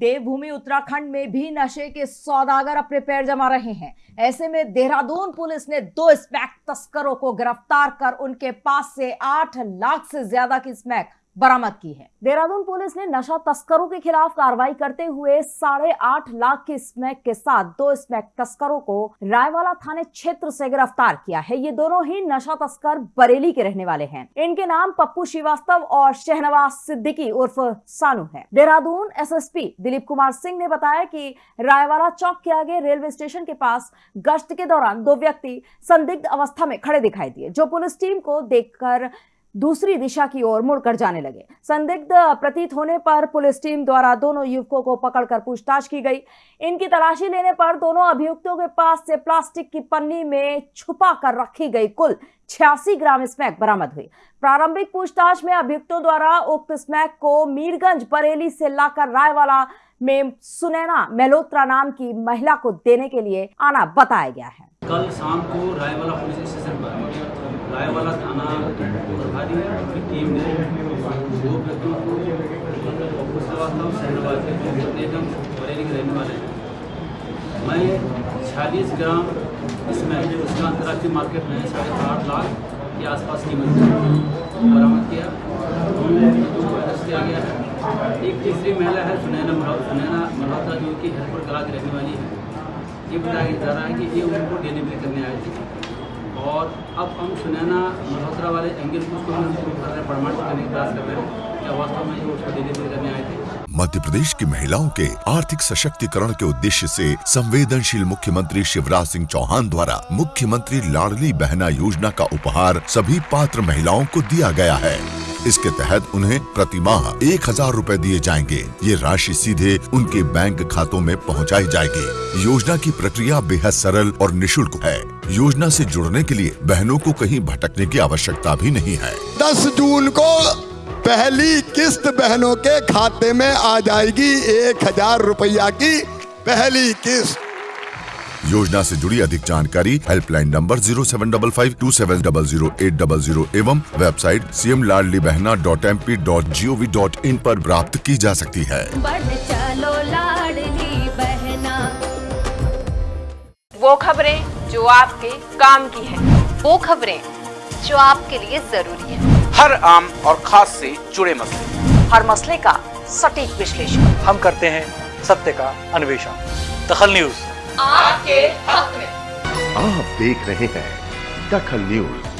देवभूमि उत्तराखंड में भी नशे के सौदागर अपने पैर जमा रहे हैं। ऐसे में देहरादून पुलिस ने दो स्मैक तस्करों को गिरफ़्तार कर उनके पास से आठ लाख से ज़्यादा की स्मैक बरामद की है। देहरादून पुलिस ने नशा तस्करों के खिलाफ कार्रवाई करते हुए साढ़े आठ लाख की स्मैक के साथ दो स्मैक तस्करों को रायवाला थाने क्षेत्र से गिरफ़्तार किया है। ये दोनों ही नशा तस्कर बरेली के रहने वाले हैं। इनके नाम पप्पू श्रीवास्तव और शहनवाज सिद्दीकी उर्फ़ सानू है। देहरादून एसएसपी दिलीप कुमार सिंह ने बताया कि रायवाला चौक के आगे रेलवे स्टेशन के पास गश्त के दौरान दो व्यक्ति संदिग्ध अवस्था में खड़े दिखाई दिए, जो पुलिस टीम को देखकर दूसरी दिशा की ओर मुड़कर जाने लगे। संदिग्ध, प्रतीत होने पर पुलिस टीम द्वारा दोनों युवकों को पकड़कर पूछताछ की गई। इनकी तलाशी लेने पर दोनों अभियुक्तों के पास से प्लास्टिक की पन्नी में छुपा कर रखी गई कुल छियासी ग्राम स्मैक बरामद हुई। प्रारंभिक पूछताछ में अभियुक्तों द्वारा उक्त स्मैक को मीरगंज बरेली से लाकर रायवाला में सुनैना मेलोत्रा नाम की महिला को देने के लिए आना बताया गया है। कल शाम को रायवाला पुलिस स्टेशन पर रायवाला थाना प्रभारी की टीम ने दो व्यक्तियों को श्रीवास्तव शहरवाज के निगम बरेली के रहने वाले हैं। मैं छियालीस ग्राम इसमें उसका अंतर्राष्ट्रीय मार्केट में साढ़े आठ लाख के आसपास कीमत बरामद किया। अरेस्ट किया गया है, एक तीसरी महिला है, सुनैना सुनैना मल्होत्रा जो कि हेल्पर कला की रहने वाली है। ये बताया जा रहा है कि ये उनको डिलीवरी करने आए थे। और अब हम सुनैना मल्होत्रा वाले एंगल को उसको हैं प्रमाणित करने का प्रयास कर रहे हैं। क्या वास्तव में ये उसको डिलीवरी करने आए थे? मध्य प्रदेश की महिलाओं के आर्थिक सशक्तिकरण के उद्देश्य से संवेदनशील मुख्यमंत्री शिवराज सिंह चौहान द्वारा मुख्यमंत्री लाडली बहना योजना का उपहार सभी पात्र महिलाओं को दिया गया है। इसके तहत उन्हें प्रति माह एक हज़ार रूपए दिए जाएँगे। ये राशि सीधे उनके बैंक खातों में पहुंचाई जाएगी। योजना की प्रक्रिया बेहद सरल और निशुल्क है। योजना से जुड़ने के लिए बहनों को कहीं भटकने की आवश्यकता भी नहीं है। दस जून को पहली किस्त बहनों के खाते में आ जाएगी। एक हज़ार रुपया की पहली किस्त। योजना से जुड़ी अधिक जानकारी helpline number zero seven double five two seven double zero eight double zero एवं website C M Ladli Bahna dot M P dot G O V dot in आरोप प्राप्त की जा सकती है। चलो बहना। वो खबरें जो आपके काम की है। वो खबरें जो आपके लिए ज़रूरी है। हर आम और खास से जुड़े मसले। हर मसले का सटीक विश्लेषण। हम करते हैं सत्य का अन्वेषण। दखल न्यूज़। आपके हक में। आप देख रहे हैं दखल न्यूज़।